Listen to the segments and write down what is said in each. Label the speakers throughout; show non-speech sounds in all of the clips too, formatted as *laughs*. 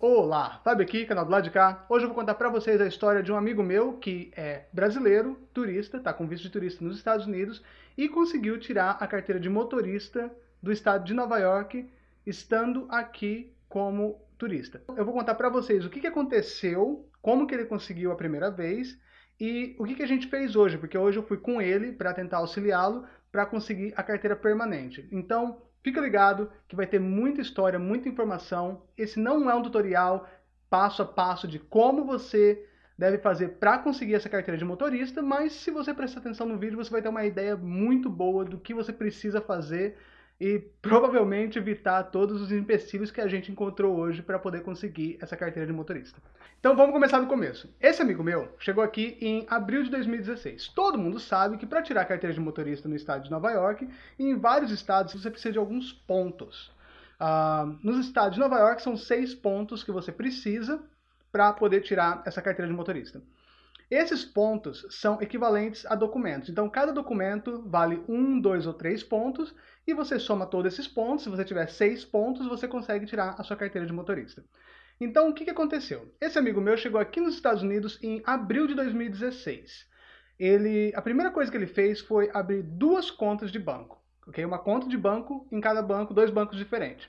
Speaker 1: Olá, Fábio aqui, canal do lado de cá. Hoje eu vou contar pra vocês a história de um amigo meu que é brasileiro, turista, tá com visto de turista nos Estados Unidos e conseguiu tirar a carteira de motorista do estado de Nova York, estando aqui como turista. Eu vou contar pra vocês o que, que aconteceu, como que ele conseguiu a primeira vez e o que, que a gente fez hoje, porque hoje eu fui com ele para tentar auxiliá-lo para conseguir a carteira permanente. Então, Fica ligado que vai ter muita história, muita informação. Esse não é um tutorial passo a passo de como você deve fazer para conseguir essa carteira de motorista, mas se você prestar atenção no vídeo, você vai ter uma ideia muito boa do que você precisa fazer e provavelmente evitar todos os empecilhos que a gente encontrou hoje para poder conseguir essa carteira de motorista. Então vamos começar do começo. Esse amigo meu chegou aqui em abril de 2016. Todo mundo sabe que para tirar a carteira de motorista no estado de Nova York, e em vários estados você precisa de alguns pontos. Uh, nos estados de Nova York são seis pontos que você precisa para poder tirar essa carteira de motorista. Esses pontos são equivalentes a documentos. Então, cada documento vale um, dois ou três pontos, e você soma todos esses pontos. Se você tiver seis pontos, você consegue tirar a sua carteira de motorista. Então, o que, aconteceu? Esse amigo meu chegou aqui nos Estados Unidos em abril de 2016. Ele, a primeira coisa que ele fez foi abrir duas contas de banco. Okay? Uma conta de banco em cada banco, dois bancos diferentes.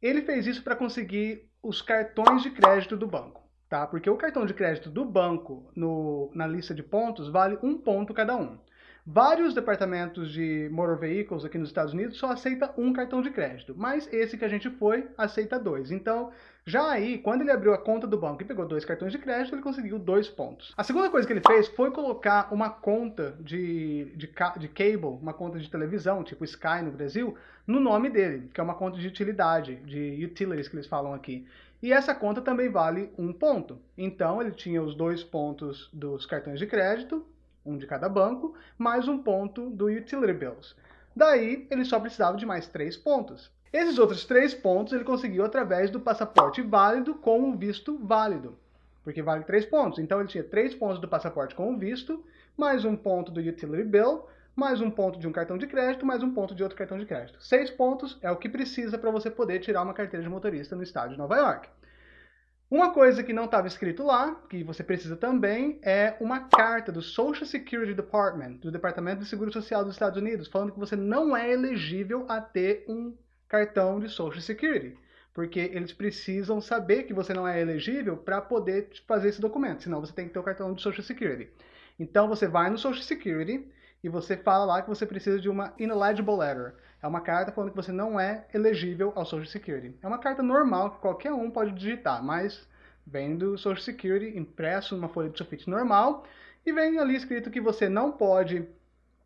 Speaker 1: Ele fez isso para conseguir os cartões de crédito do banco tá? Porque o cartão de crédito do banco no, na lista de pontos vale um ponto cada um. Vários departamentos de motor vehicles aqui nos Estados Unidos só aceita um cartão de crédito, mas esse que a gente foi aceita dois. Então, já aí, quando ele abriu a conta do banco e pegou dois cartões de crédito, ele conseguiu dois pontos. A segunda coisa que ele fez foi colocar uma conta de, de, de cable, uma conta de televisão, tipo Sky no Brasil, no nome dele, que é uma conta de utilidade, de utilities que eles falam aqui. E essa conta também vale um ponto. Então ele tinha os dois pontos dos cartões de crédito, um de cada banco, mais um ponto do Utility Bills. Daí ele só precisava de mais três pontos. Esses outros três pontos ele conseguiu através do passaporte válido com o visto válido, porque vale três pontos. Então ele tinha três pontos do passaporte com o visto, mais um ponto do Utility Bill, mais um ponto de um cartão de crédito, mais um ponto de outro cartão de crédito. Seis pontos é o que precisa para você poder tirar uma carteira de motorista no estado de Nova York. Uma coisa que não estava escrito lá, que você precisa também, é uma carta do Social Security Department, do Departamento de Seguro Social dos Estados Unidos, falando que você não é elegível a ter um cartão de Social Security. Porque eles precisam saber que você não é elegível para poder fazer esse documento, senão você tem que ter o cartão de Social Security. Então você vai no Social Security, e você fala lá que você precisa de uma ineligible letter. É uma carta falando que você não é elegível ao Social Security. É uma carta normal que qualquer um pode digitar, mas vem do Social Security impresso numa folha de sulfite normal e vem ali escrito que você não pode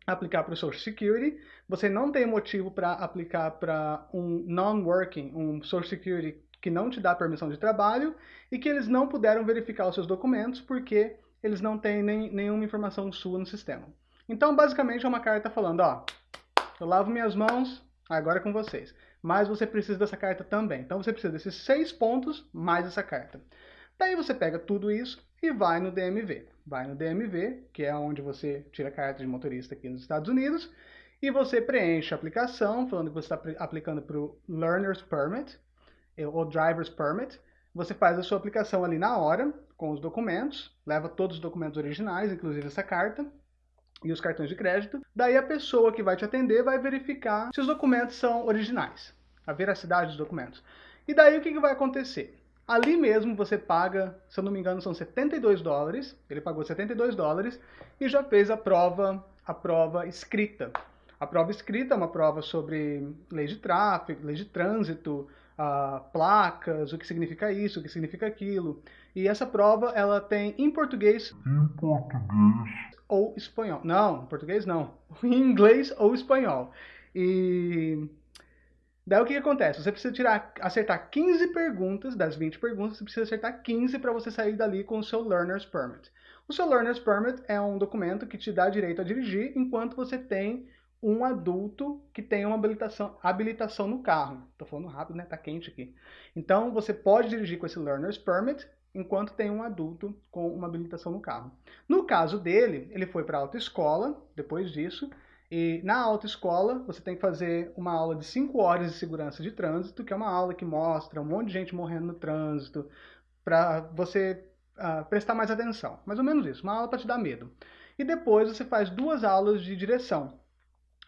Speaker 1: aplicar para o Social Security, você não tem motivo para aplicar para um non-working, um Social Security que não te dá permissão de trabalho e que eles não puderam verificar os seus documentos porque eles não têm nem, nenhuma informação sua no sistema. Então, basicamente, é uma carta falando, ó, eu lavo minhas mãos, agora é com vocês. Mas você precisa dessa carta também. Então, você precisa desses seis pontos, mais essa carta. Daí você pega tudo isso e vai no DMV. Vai no DMV, que é onde você tira a carta de motorista aqui nos Estados Unidos, e você preenche a aplicação, falando que você está aplicando para o Learner's Permit, ou Driver's Permit. Você faz a sua aplicação ali na hora, com os documentos, leva todos os documentos originais, inclusive essa carta, e os cartões de crédito. Daí a pessoa que vai te atender vai verificar se os documentos são originais, a veracidade dos documentos. E daí o que, que vai acontecer? Ali mesmo você paga, se eu não me engano, são 72 dólares. Ele pagou 72 dólares e já fez a prova, a prova escrita. A prova escrita é uma prova sobre leis de tráfego, leis de trânsito, uh, placas, o que significa isso, o que significa aquilo. E essa prova ela tem em português.
Speaker 2: Em português
Speaker 1: ou espanhol. Não, português não. *laughs* Em inglês ou espanhol. E daí o que, que acontece? Você precisa tirar, acertar 15 perguntas, das 20 perguntas, você precisa acertar 15 para você sair dali com o seu Learner's Permit. O seu Learner's Permit é um documento que te dá direito a dirigir enquanto você tem um adulto que tem uma habilitação, habilitação no carro. Estou falando rápido, né? Tá quente aqui. Então, você pode dirigir com esse Learner's Permit enquanto tem um adulto com uma habilitação no carro. No caso dele, ele foi para a autoescola depois disso, E na autoescola, você tem que fazer uma aula de 5 horas de segurança de trânsito, que é uma aula que mostra um monte de gente morrendo no trânsito, para você uh, prestar mais atenção. Mais ou menos isso, uma aula para te dar medo. E depois você faz duas aulas de direção.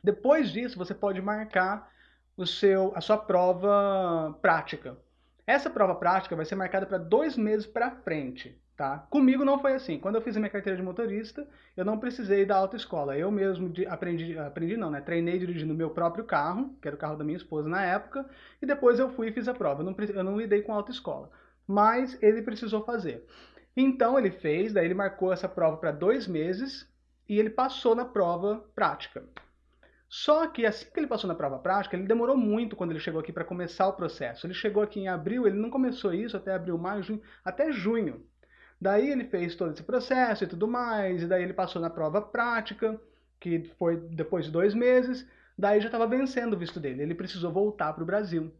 Speaker 1: Depois disso, você pode marcar o seu, a sua prova prática. Essa prova prática vai ser marcada para dois meses para frente. Tá? Comigo não foi assim. Quando eu fiz a minha carteira de motorista, eu não precisei da autoescola. Eu mesmo aprendi, aprendi não, né? Treinei dirigindo meu próprio carro, que era o carro da minha esposa na época, e depois eu fui e fiz a prova. Eu não, eu não lidei com autoescola. Mas ele precisou fazer. Então ele fez, daí ele marcou essa prova para dois meses e ele passou na prova prática. Só que assim que ele passou na prova prática, ele demorou muito quando ele chegou aqui para começar o processo. Ele chegou aqui em abril, ele não começou isso até abril, maio, junho, até junho. Daí ele fez todo esse processo e tudo mais, e daí ele passou na prova prática, que foi depois de dois meses, daí já estava vencendo o visto dele. Ele precisou voltar para o Brasil.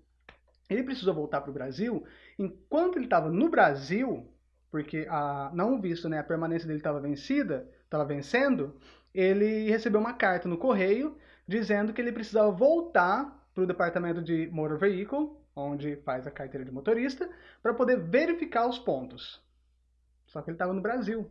Speaker 1: Ele precisou voltar para o Brasil, enquanto ele estava no Brasil, porque a, não visto, né, a permanência dele estava vencida, estava vencendo, ele recebeu uma carta no correio dizendo que ele precisava voltar para o departamento de Motor Vehicle, onde faz a carteira de motorista, para poder verificar os pontos. Só que ele estava no Brasil.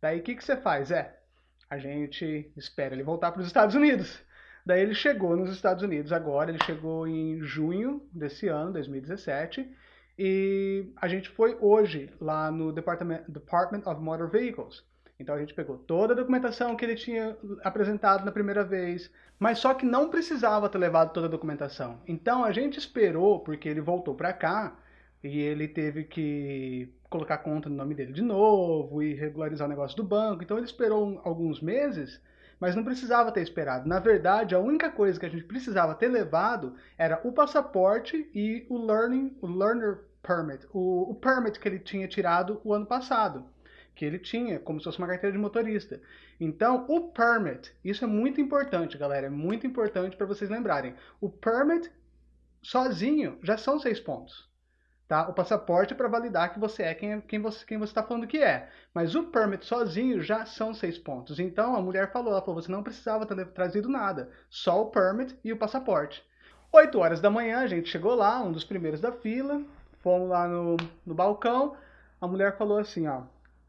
Speaker 1: Daí o que, que você faz? É, a gente espera ele voltar para os Estados Unidos. Daí ele chegou nos Estados Unidos agora, ele chegou em junho desse ano, 2017, e a gente foi hoje lá no Department, Department of Motor Vehicles. Então a gente pegou toda a documentação que ele tinha apresentado na primeira vez, mas só que não precisava ter levado toda a documentação. Então a gente esperou, porque ele voltou para cá, e ele teve que colocar conta no nome dele de novo e regularizar o negócio do banco. Então ele esperou alguns meses, mas não precisava ter esperado. Na verdade, a única coisa que a gente precisava ter levado era o passaporte e o learning, o learner permit, o, o permit que ele tinha tirado o ano passado, que ele tinha como se fosse uma carteira de motorista. Então, o permit, isso é muito importante, galera, é muito importante para vocês lembrarem. O permit sozinho já são seis pontos. Tá? O passaporte é para validar que você é quem, quem você quem você está falando que é. Mas o permit sozinho já são seis pontos. Então a mulher falou, ela falou, você não precisava ter trazido nada, só o permit e o passaporte. 8 horas da manhã a gente chegou lá, um dos primeiros da fila, fomos lá no, no balcão, a mulher falou assim, ó,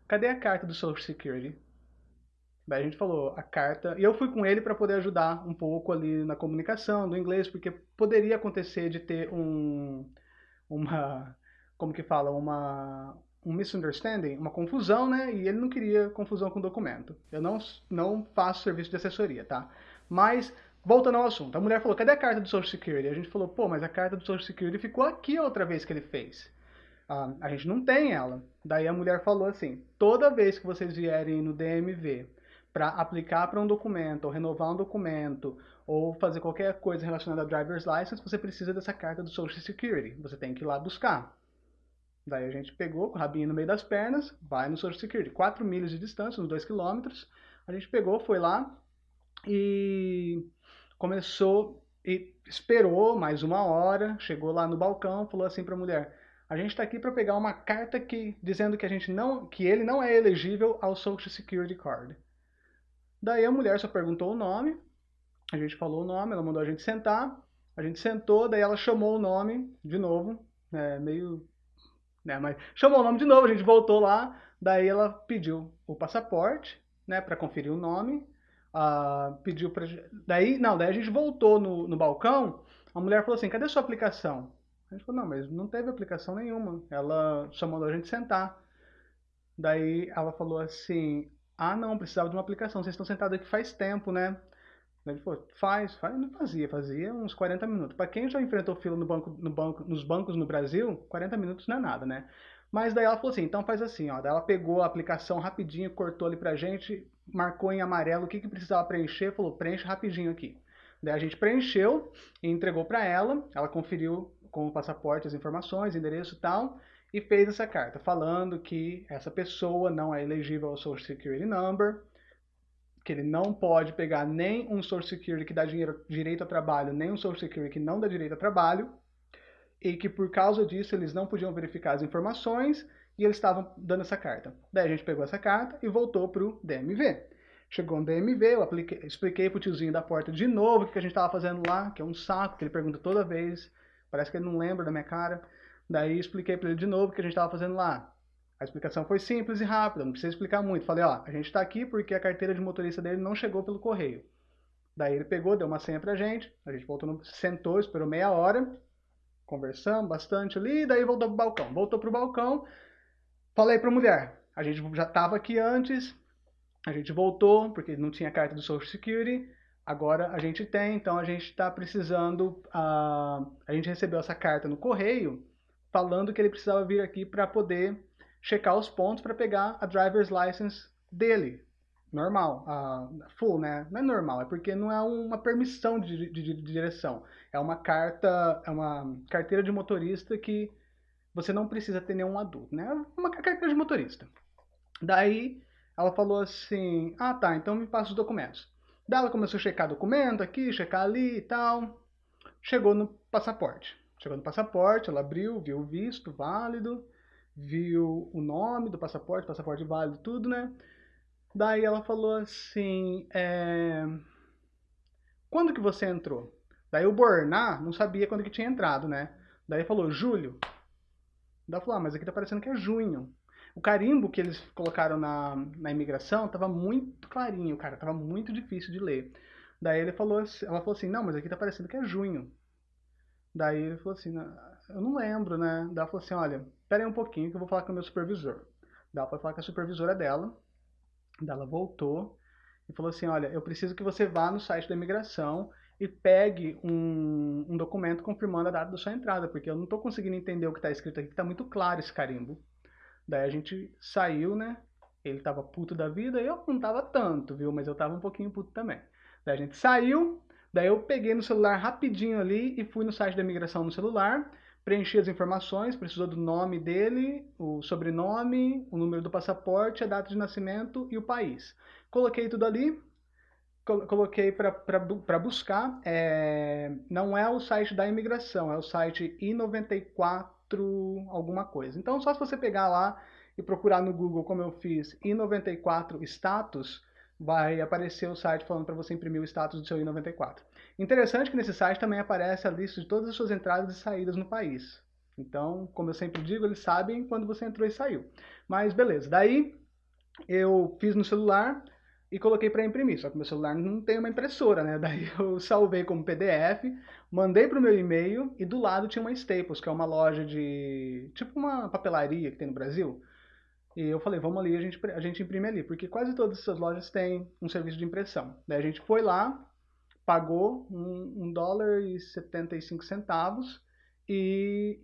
Speaker 1: cadê a carta do Social Security? Daí a gente falou a carta, e eu fui com ele para poder ajudar um pouco ali na comunicação do inglês, porque poderia acontecer de ter um uma, como que fala, uma, um misunderstanding, uma confusão, né? E ele não queria confusão com o documento. Eu não, não faço serviço de assessoria, tá? Mas, voltando ao assunto, a mulher falou, cadê a carta do Social Security? A gente falou, pô, mas a carta do Social Security ficou aqui outra vez que ele fez. Ah, a gente não tem ela. Daí a mulher falou assim, toda vez que vocês vierem no DMV para aplicar para um documento, ou renovar um documento, ou fazer qualquer coisa relacionada ao driver's license, você precisa dessa carta do Social Security. Você tem que ir lá buscar. Daí a gente pegou com o rabinho no meio das pernas, vai no Social Security. 4 milhas de distância, uns 2 quilômetros. A gente pegou, foi lá e começou e esperou mais uma hora, chegou lá no balcão, falou assim para a mulher: "A gente está aqui para pegar uma carta que dizendo que a gente não, que ele não é elegível ao Social Security Card." Daí a mulher só perguntou o nome, a gente falou o nome, ela mandou a gente sentar, a gente sentou, daí ela chamou o nome de novo, é, meio. Né, mas chamou o nome de novo, a gente voltou lá, daí ela pediu o passaporte, né, para conferir o nome, uh, pediu para. Daí, não, daí a gente voltou no, no balcão, a mulher falou assim: cadê sua aplicação? A gente falou: não, mas não teve aplicação nenhuma, ela só mandou a gente sentar. Daí ela falou assim: ah, não, precisava de uma aplicação. Vocês estão sentados aqui faz tempo, né? Ele falou, faz, faz, não fazia, fazia uns 40 minutos. Para quem já enfrentou fila no banco, no banco, nos bancos no Brasil, 40 minutos não é nada, né? Mas daí ela falou assim, então faz assim, ó. Daí ela pegou a aplicação rapidinho, cortou ali pra gente, marcou em amarelo o que, que precisava preencher, falou, preenche rapidinho aqui. Daí a gente preencheu e entregou para ela, ela conferiu com o passaporte as informações, endereço e tal, e fez essa carta falando que essa pessoa não é elegível ao Social Security Number, que ele não pode pegar nem um Social Security que dá dinheiro, direito a trabalho, nem um Social Security que não dá direito a trabalho, e que por causa disso eles não podiam verificar as informações e eles estavam dando essa carta. Daí a gente pegou essa carta e voltou para o DMV. Chegou no DMV, eu apliquei, expliquei pro tiozinho da porta de novo o que a gente tava fazendo lá, que é um saco, que ele pergunta toda vez. Parece que ele não lembra da minha cara. Daí expliquei para ele de novo o que a gente tava fazendo lá. A explicação foi simples e rápida, não precisa explicar muito. Falei, ó, a gente está aqui porque a carteira de motorista dele não chegou pelo correio. Daí ele pegou, deu uma senha pra gente, a gente voltou, no, sentou, esperou meia hora, conversamos bastante ali, daí voltou pro balcão. Voltou pro balcão, falei pra mulher, a gente já estava aqui antes, a gente voltou, porque não tinha carta do Social Security, agora a gente tem, então a gente está precisando, uh, a gente recebeu essa carta no correio, falando que ele precisava vir aqui para poder checar os pontos para pegar a driver's license dele. Normal, uh, full, né? Não é normal, é porque não é uma permissão de, de, de, direção. É uma carta, é uma carteira de motorista que você não precisa ter nenhum adulto, né? É uma carteira de motorista. Daí ela falou assim: Ah, tá, então me passa os documentos. Daí ela começou a checar documento aqui, checar ali e tal. Chegou no passaporte. Chegou no passaporte, ela abriu, viu o visto válido viu o nome do passaporte, passaporte válido, tudo, né? Daí ela falou assim, é... quando que você entrou? Daí o Borná não sabia quando que tinha entrado, né? Daí falou, julho. Daí falou, ah, mas aqui tá parecendo que é junho. O carimbo que eles colocaram na, na imigração tava muito clarinho, cara, tava muito difícil de ler. Daí ele falou, ela falou assim, não, mas aqui tá parecendo que é junho. Daí ele falou assim, eu não lembro, né? Daí ela falou assim, olha, pera aí um pouquinho que eu vou falar com o meu supervisor. Daí ela foi falar com a supervisora dela, daí ela voltou e falou assim, olha, eu preciso que você vá no site da imigração e pegue um, um documento confirmando a data da sua entrada, porque eu não estou conseguindo entender o que está escrito aqui, que está muito claro esse carimbo. Daí a gente saiu, né? Ele estava puto da vida, eu não estava tanto, viu? Mas eu estava um pouquinho puto também. Daí a gente saiu, daí eu peguei no celular rapidinho ali e fui no site da imigração no celular preenchi as informações, precisou do nome dele, o sobrenome, o número do passaporte, a data de nascimento e o país. Coloquei tudo ali, coloquei para buscar. É, não é o site da imigração, é o site I94 alguma coisa. Então, só se você pegar lá e procurar no Google, como eu fiz, I94 status, vai aparecer o site falando para você imprimir o status do seu I94. Interessante que nesse site também aparece a lista de todas as suas entradas e saídas no país. Então, como eu sempre digo, eles sabem quando você entrou e saiu. Mas beleza, daí eu fiz no celular e coloquei para imprimir, só que meu celular não tem uma impressora, né? *laughs* Daí eu salvei como PDF, mandei para o meu e-mail e do lado tinha uma Staples, que é uma loja de... tipo uma papelaria que tem no Brasil. E eu falei, vamos ali, a gente, a gente imprime ali, porque quase todas essas lojas têm um serviço de impressão. Daí a gente foi lá, pagou um, um dólar e 75 centavos e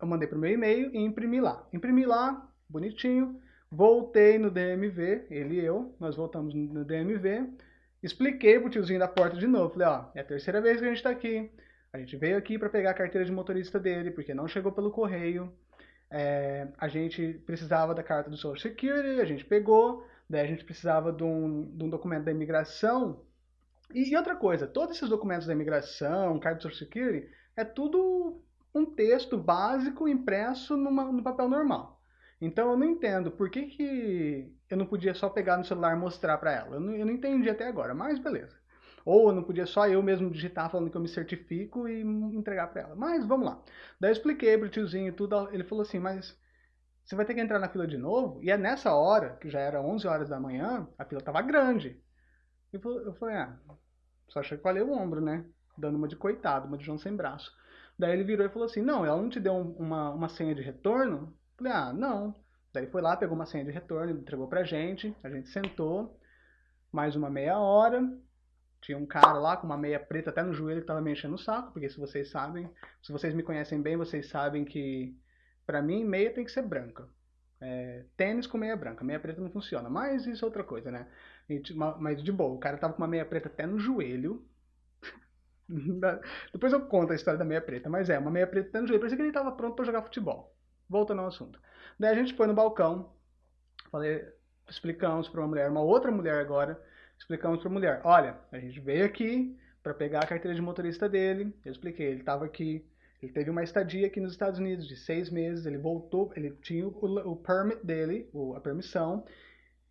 Speaker 1: eu mandei para o meu e-mail e imprimi lá. Imprimi lá, bonitinho, voltei no DMV, ele e eu, nós voltamos no DMV, expliquei pro tiozinho da porta de novo, falei, ó, é a terceira vez que a gente está aqui, a gente veio aqui para pegar a carteira de motorista dele, porque não chegou pelo correio, é, a gente precisava da carta do Social Security, a gente pegou, daí a gente precisava de um, de um documento da imigração. E, e, outra coisa, todos esses documentos da imigração, carta do Social Security, é tudo um texto básico impresso numa, no papel normal. Então eu não entendo por que, que eu não podia só pegar no celular e mostrar para ela. Eu não, eu não entendi até agora, mas beleza. Ou eu não podia só eu mesmo digitar falando que eu me certifico e entregar para ela. Mas vamos lá. Daí eu expliquei pro tiozinho tudo. Ele falou assim, mas você vai ter que entrar na fila de novo? E é nessa hora, que já era 11 horas da manhã, a fila tava grande. Eu falei, ah, só chacoalhei o ombro, né? Dando uma de coitado, uma de João sem braço. Daí ele virou e falou assim, não, ela não te deu uma, uma senha de retorno? Falei, ah, não. Daí foi lá, pegou uma senha de retorno, entregou pra gente, a gente sentou, mais uma meia hora, tinha um cara lá com uma meia preta até no joelho que tava me enchendo o saco, porque se vocês sabem, se vocês me conhecem bem, vocês sabem que para mim meia tem que ser branca. É, tênis com meia branca, meia preta não funciona, mas isso é outra coisa, né? Mas de boa, o cara tava com uma meia preta até no joelho. *laughs* Depois eu conto a história da meia preta, mas é, uma meia preta até no joelho, parecia que ele tava pronto para jogar futebol. Voltando ao assunto. Daí a gente foi no balcão, falei, explicamos para uma mulher, uma outra mulher agora, explicamos para a mulher, olha, a gente veio aqui para pegar a carteira de motorista dele, eu expliquei, ele estava aqui, ele teve uma estadia aqui nos Estados Unidos de seis meses, ele voltou, ele tinha o, o permit dele, a permissão,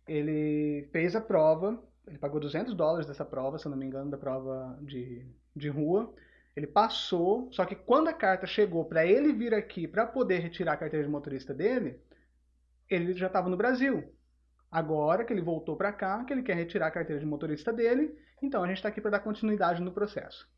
Speaker 1: ele fez a prova, ele pagou 200 dólares dessa prova, se não me engano, da prova de, de rua. Ele passou, só que quando a carta chegou para ele vir aqui para poder retirar a carteira de motorista dele, ele já estava no Brasil. Agora que ele voltou para cá, que ele quer retirar a carteira de motorista dele, então a gente está aqui para dar continuidade no processo.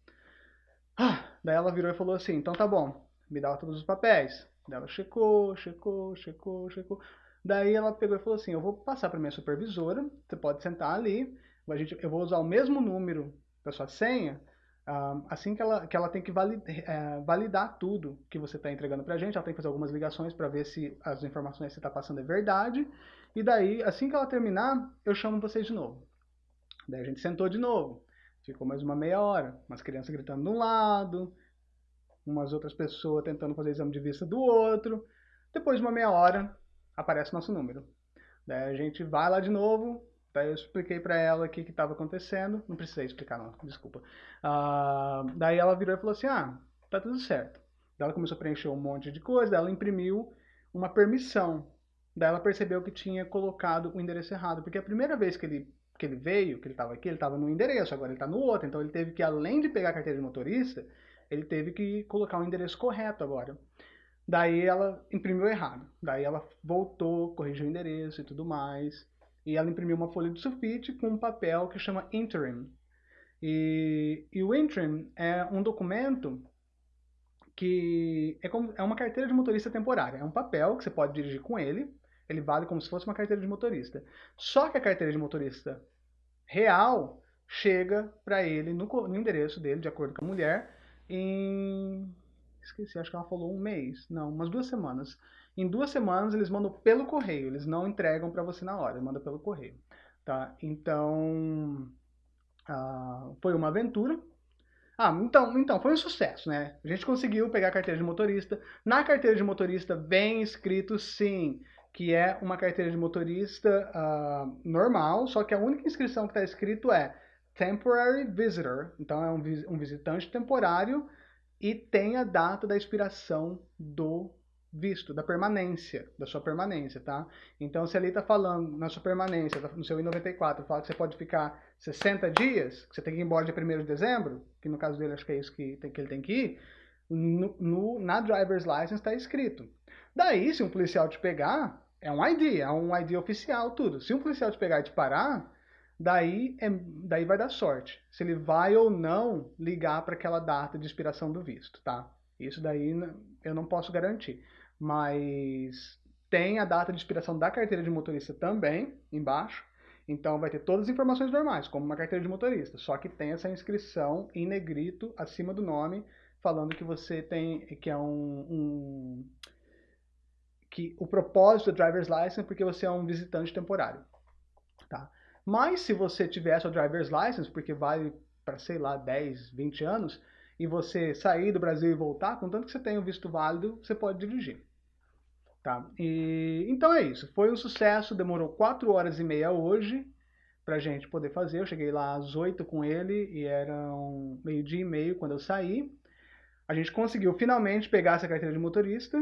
Speaker 1: Ah, daí ela virou e falou assim: então tá bom, me dá todos os papéis. Daí ela checou, checou, checou, checou. Daí ela pegou e falou assim: eu vou passar para minha supervisora, você pode sentar ali, a gente, eu vou usar o mesmo número da sua senha, assim que ela, que ela tem que é, validar tudo que você está entregando para a gente, ela tem que fazer algumas ligações para ver se as informações que você está passando é verdade. E daí, assim que ela terminar, eu chamo vocês de novo. Daí a gente sentou de novo. Ficou mais uma meia hora. Umas crianças gritando de um lado, umas outras pessoas tentando fazer exame de vista do outro. Depois de uma meia hora, aparece nosso número. Daí a gente vai lá de novo, Daí eu expliquei para ela o que estava acontecendo. Não precisei explicar, não, desculpa. Uh, daí ela virou e falou assim: Ah, tá tudo certo. Daí ela começou a preencher um monte de coisa, daí ela imprimiu uma permissão. Daí ela percebeu que tinha colocado o endereço errado, porque a primeira vez que ele, que ele veio, que ele estava aqui, ele estava no endereço, agora ele está no outro. Então ele teve que, além de pegar a carteira de motorista, ele teve que colocar o endereço correto agora. Daí ela imprimiu errado. Daí ela voltou, corrigiu o endereço e tudo mais e ela imprimiu uma folha de sulfite com um papel que chama interim. E, e o interim é um documento que é, como, é uma carteira de motorista temporária. É um papel que você pode dirigir com ele, ele vale como se fosse uma carteira de motorista. Só que a carteira de motorista real chega para ele no, no, endereço dele, de acordo com a mulher, em. Esqueci, acho que ela falou um mês. Não, umas duas semanas. Em duas semanas eles mandam pelo correio, eles não entregam para você na hora, eles mandam pelo correio. Tá? Então, uh, foi uma aventura. Ah, então, então, foi um sucesso, né? A gente conseguiu pegar a carteira de motorista. Na carteira de motorista vem escrito sim, que é uma carteira de motorista uh, normal, só que a única inscrição que está escrito é Temporary Visitor, então é um, um visitante temporário e tem a data da expiração do visto, da permanência, da sua permanência, tá? Então, se ali está falando na sua permanência, no seu I-94, fala que você pode ficar 60 dias, que você tem que ir embora dia 1 de dezembro, que no caso dele acho que é isso que, tem, que ele tem que ir, no, no, na driver's license está escrito. Daí, se um policial te pegar, é um ID, é um ID oficial, tudo. Se um policial te pegar e te parar, daí, é, daí vai dar sorte. Se ele vai ou não ligar para aquela data de expiração do visto, tá? Isso daí eu não posso garantir mas tem a data de expiração da carteira de motorista também embaixo. Então vai ter todas as informações normais, como uma carteira de motorista, só que tem essa inscrição em negrito acima do nome, falando que você tem que é um, um que o propósito do driver's license é porque você é um visitante temporário, tá? Mas se você tiver sua driver's license, porque vale para sei lá 10, 20 anos, e você sair do Brasil e voltar, contanto que você tenha o visto válido, você pode dirigir. Tá? E, então é isso. Foi um sucesso, demorou 4 horas e meia hoje pra gente poder fazer. Eu cheguei lá às 8 com ele e eram meio-dia e meio quando eu saí. A gente conseguiu finalmente pegar essa carteira de motorista.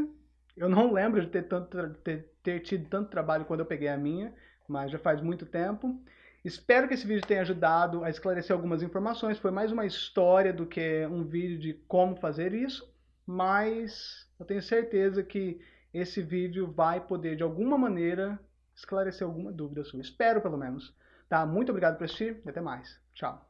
Speaker 1: Eu não *laughs* lembro de ter, tanto, ter, ter tido tanto trabalho quando eu peguei a minha, mas já faz muito tempo. Espero que esse vídeo tenha ajudado a esclarecer algumas informações. Foi mais uma história do que um vídeo de como fazer isso, mas eu tenho certeza que esse vídeo vai poder, de alguma maneira, esclarecer alguma dúvida sua. Espero, pelo menos. Tá? Muito obrigado por assistir e até mais. Tchau.